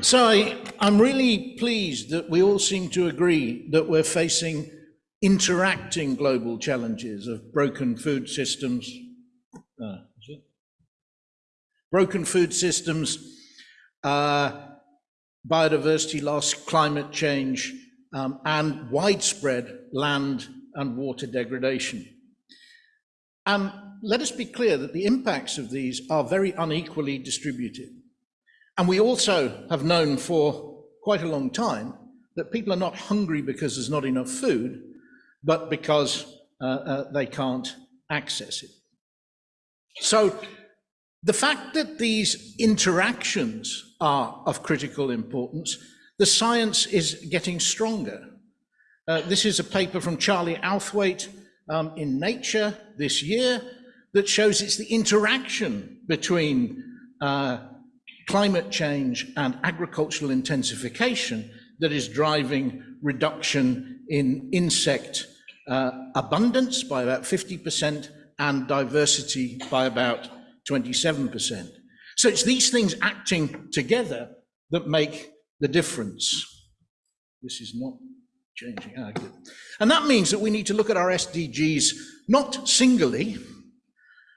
So I, I'm really pleased that we all seem to agree that we're facing interacting global challenges of broken food systems, uh, broken food systems, uh, biodiversity loss, climate change, um, and widespread land and water degradation. And let us be clear that the impacts of these are very unequally distributed. And we also have known for quite a long time that people are not hungry because there's not enough food, but because uh, uh, they can't access it. So the fact that these interactions are of critical importance, the science is getting stronger. Uh, this is a paper from Charlie Outhwaite um, in Nature this year that shows it's the interaction between uh, climate change and agricultural intensification that is driving reduction in insect uh, abundance by about 50% and diversity by about 27%. So it's these things acting together that make the difference. This is not changing. Ah. And that means that we need to look at our SDGs not singly,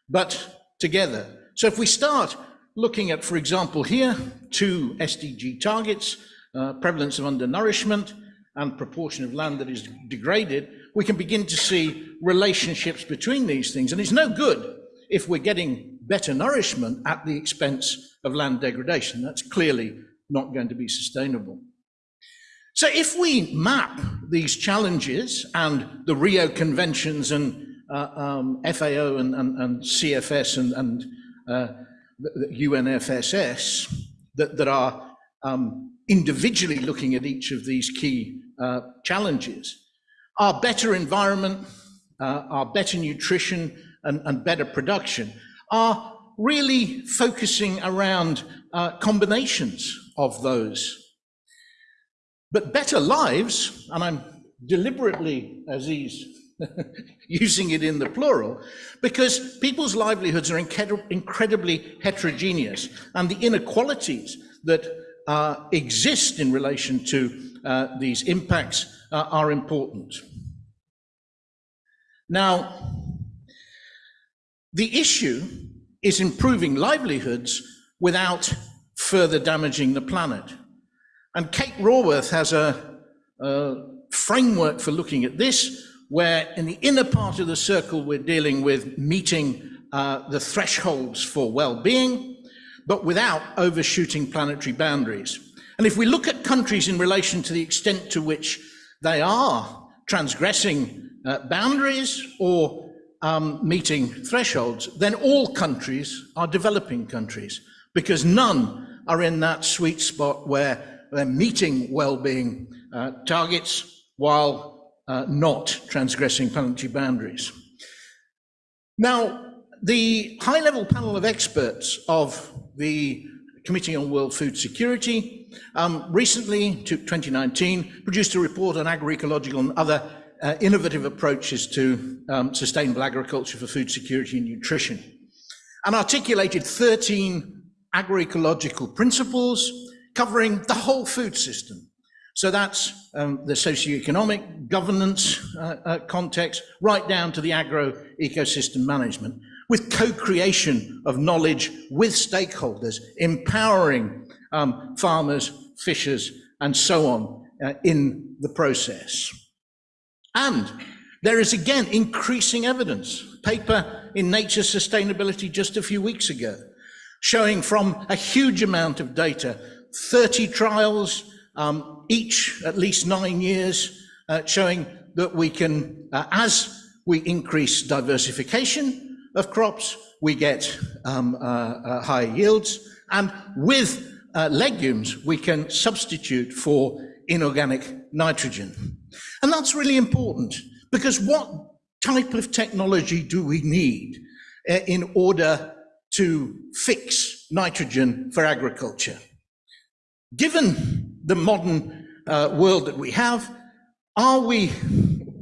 but together. So if we start looking at, for example, here, two SDG targets, uh, prevalence of undernourishment and proportion of land that is degraded, we can begin to see relationships between these things. And it's no good if we're getting better nourishment at the expense of land degradation. That's clearly not going to be sustainable. So if we map these challenges and the Rio Conventions and uh, um, FAO and, and, and, CFS and, and uh, UNFSS that, that are um, individually looking at each of these key uh, challenges, our better environment, uh, our better nutrition and, and, better production are really focusing around uh, combinations of those. But better lives, and I'm deliberately, Aziz, using it in the plural, because people's livelihoods are incredibly heterogeneous, and the inequalities that uh, exist in relation to uh, these impacts uh, are important. Now, the issue is improving livelihoods without further damaging the planet. And Kate Raworth has a, a framework for looking at this, where in the inner part of the circle, we're dealing with meeting uh, the thresholds for well-being, but without overshooting planetary boundaries. And if we look at countries in relation to the extent to which they are transgressing uh, boundaries or um, meeting thresholds, then all countries are developing countries because none are in that sweet spot where they're meeting well-being uh, targets while uh, not transgressing planetary boundaries. Now, the high-level panel of experts of the Committee on World Food Security um, recently, to 2019, produced a report on agroecological and other uh, innovative approaches to um, sustainable agriculture for food security and nutrition, and articulated 13 agroecological principles covering the whole food system, so that's um, the socioeconomic governance uh, uh, context, right down to the agro ecosystem management, with co-creation of knowledge with stakeholders, empowering um, farmers, fishers, and so on uh, in the process. And there is again increasing evidence, paper in Nature Sustainability just a few weeks ago, showing from a huge amount of data, 30 trials, um, each at least nine years, uh, showing that we can, uh, as we increase diversification of crops, we get um, uh, uh higher yields. And with uh, legumes, we can substitute for inorganic nitrogen. And that's really important because what type of technology do we need uh, in order to fix nitrogen for agriculture? Given the modern uh, world that we have, are we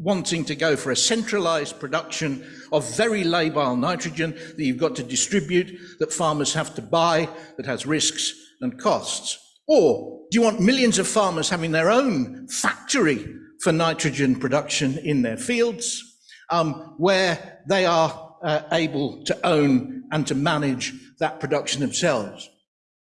wanting to go for a centralized production of very labile nitrogen that you've got to distribute, that farmers have to buy, that has risks and costs? Or do you want millions of farmers having their own factory for nitrogen production in their fields, um, where they are uh, able to own and to manage that production themselves?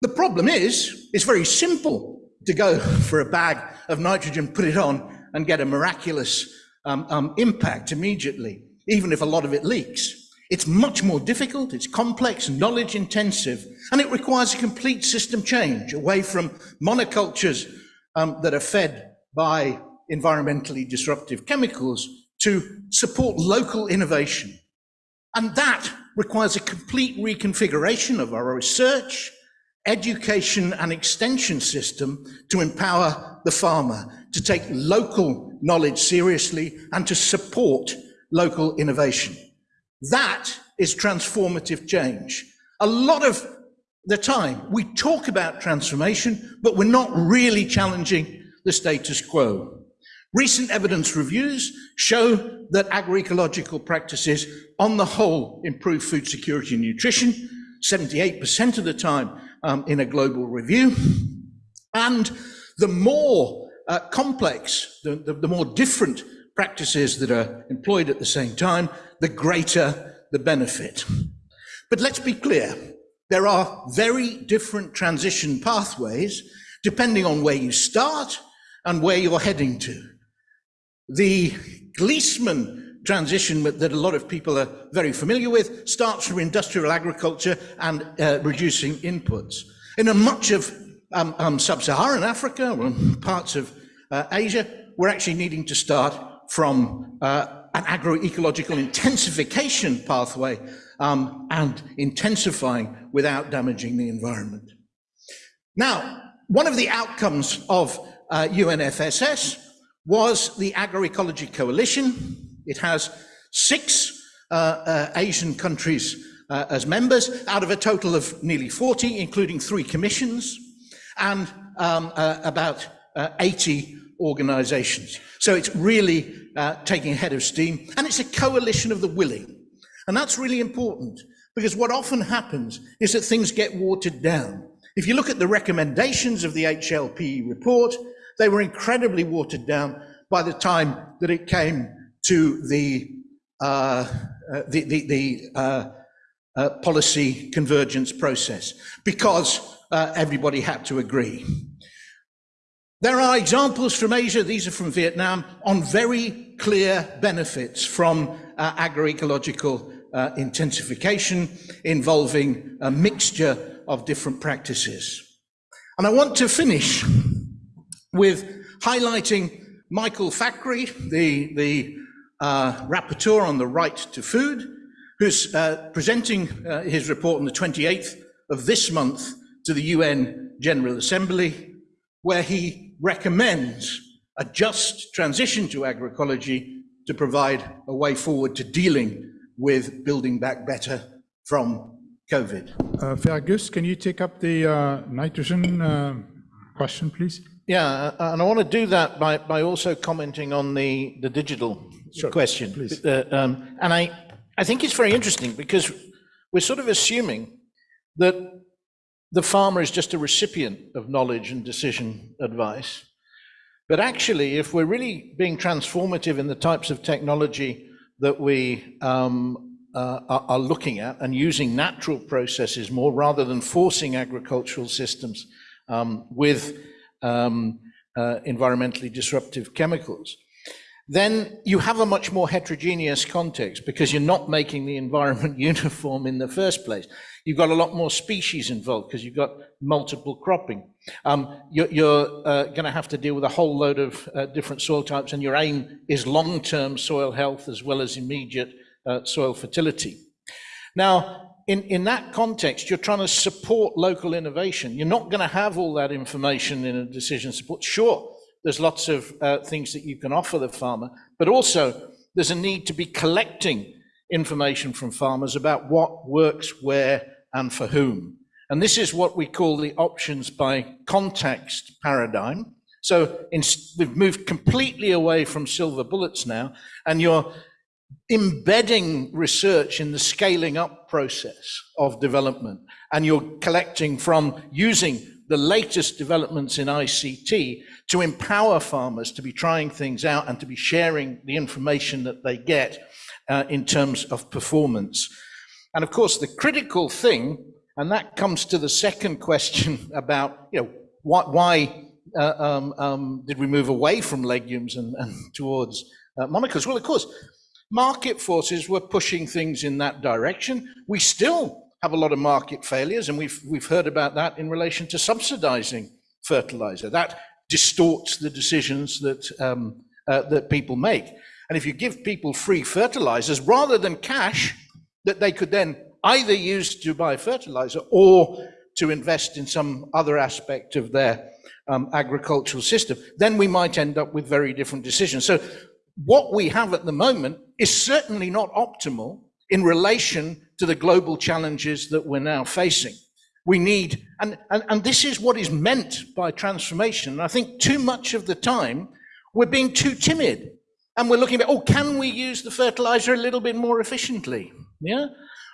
The problem is, it's very simple to go for a bag of nitrogen, put it on, and get a miraculous um, um, impact immediately, even if a lot of it leaks. It's much more difficult, it's complex, knowledge intensive, and it requires a complete system change away from monocultures um, that are fed by environmentally disruptive chemicals to support local innovation. And that requires a complete reconfiguration of our research, education and extension system to empower the farmer to take local knowledge seriously and to support local innovation. That is transformative change. A lot of the time we talk about transformation, but we're not really challenging the status quo. Recent evidence reviews show that agroecological practices on the whole improve food security and nutrition, 78% of the time um, in a global review. And the more uh, complex, the, the, the more different practices that are employed at the same time, the greater the benefit. But let's be clear, there are very different transition pathways depending on where you start and where you're heading to. The Gliessman transition that a lot of people are very familiar with starts from industrial agriculture and uh, reducing inputs. In a much of um, um, sub-Saharan Africa or parts of uh, Asia, we're actually needing to start from uh, an agroecological intensification pathway um, and intensifying without damaging the environment. Now, one of the outcomes of uh, UNFSS was the Agroecology Coalition, it has six uh, uh, Asian countries uh, as members out of a total of nearly 40, including three commissions and um, about uh, 80 organizations. So it's really uh, taking head of steam and it's a coalition of the willing. And that's really important because what often happens is that things get watered down. If you look at the recommendations of the HLP report, they were incredibly watered down by the time that it came to the, uh, uh, the, the, the uh, uh, policy convergence process because uh, everybody had to agree. There are examples from Asia, these are from Vietnam, on very clear benefits from uh, agroecological intensification involving a mixture of different practices. And I want to finish with highlighting Michael Fakhri, the, the uh, rapporteur on the right to food, who's uh, presenting uh, his report on the 28th of this month to the UN General Assembly, where he recommends a just transition to agroecology to provide a way forward to dealing with building back better from COVID. Uh, Fergus, can you take up the uh, nitrogen uh, question, please? Yeah, uh, and I want to do that by, by also commenting on the, the digital sure, question. Please. Uh, um, and I, I think it's very interesting because we're sort of assuming that the farmer is just a recipient of knowledge and decision advice. But actually, if we're really being transformative in the types of technology that we um, uh, are, are, looking at and using natural processes more rather than forcing agricultural systems um, with um, uh, environmentally disruptive chemicals, then you have a much more heterogeneous context because you're not making the environment uniform in the first place. You've got a lot more species involved because you've got multiple cropping. Um, you're, you're uh, going to have to deal with a whole load of uh, different soil types and your aim is long-term soil health as well as immediate uh, soil fertility. Now, in, in that context, you're trying to support local innovation. You're not going to have all that information in a decision support. Sure, there's lots of uh, things that you can offer the farmer, but also there's a need to be collecting information from farmers about what works where and for whom. And this is what we call the options by context paradigm. So in, we've moved completely away from silver bullets now, and you're embedding research in the scaling up process of development. And you're collecting from using the latest developments in ICT to empower farmers to be trying things out and to be sharing the information that they get uh, in terms of performance. And of course, the critical thing, and that comes to the second question about, you know, what, why uh, um, um, did we move away from legumes and, and towards uh? Well, of course, market forces were pushing things in that direction. We still have a lot of market failures, and we've, we've heard about that in relation to subsidizing fertilizer. That distorts the decisions that, um, uh, that people make. And if you give people free fertilizers rather than cash that they could then either use to buy fertilizer or to invest in some other aspect of their um, agricultural system, then we might end up with very different decisions. So what we have at the moment is certainly not optimal in relation to the global challenges that we're now facing. We need, and, and, and this is what is meant by transformation. And I think too much of the time we're being too timid and we're looking at, oh, can we use the fertilizer a little bit more efficiently? Yeah.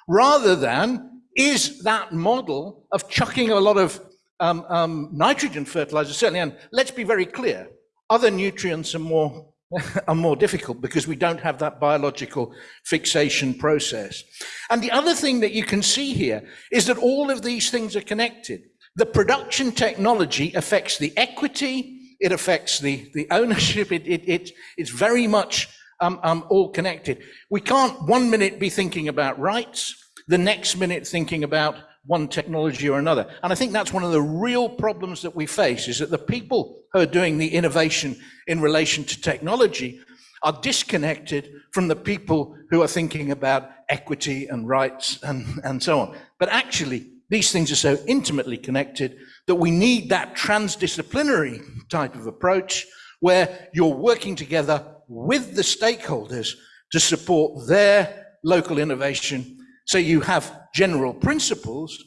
Rather than, is that model of chucking a lot of um, um, nitrogen fertilizer, certainly, and let's be very clear, other nutrients are more are more difficult because we don't have that biological fixation process. And the other thing that you can see here is that all of these things are connected. The production technology affects the equity, it affects the, the ownership, it, it, it, it's very much um, um, all connected. We can't one minute be thinking about rights, the next minute thinking about one technology or another. And I think that's one of the real problems that we face is that the people who are doing the innovation in relation to technology are disconnected from the people who are thinking about equity and rights and, and so on. But actually, these things are so intimately connected that we need that transdisciplinary type of approach where you're working together with the stakeholders to support their local innovation so you have general principles,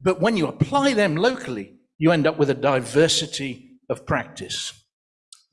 but when you apply them locally, you end up with a diversity of practice.